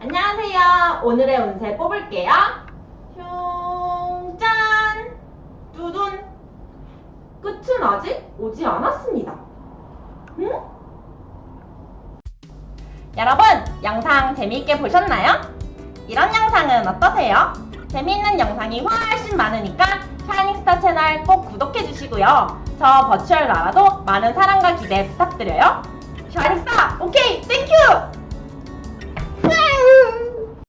안녕하세요. 오늘의 운세 뽑을게요. 흉 짠! 두둔! 끝은 아직 오지 않았습니다. 응? 여러분, 영상 재미있게 보셨나요? 이런 영상은 어떠세요? 재미있는 영상이 훨씬 많으니까 샤이닝스타 채널 꼭 구독해주시고요. 저 버추얼 나라도 많은 사랑과 기대 부탁드려요.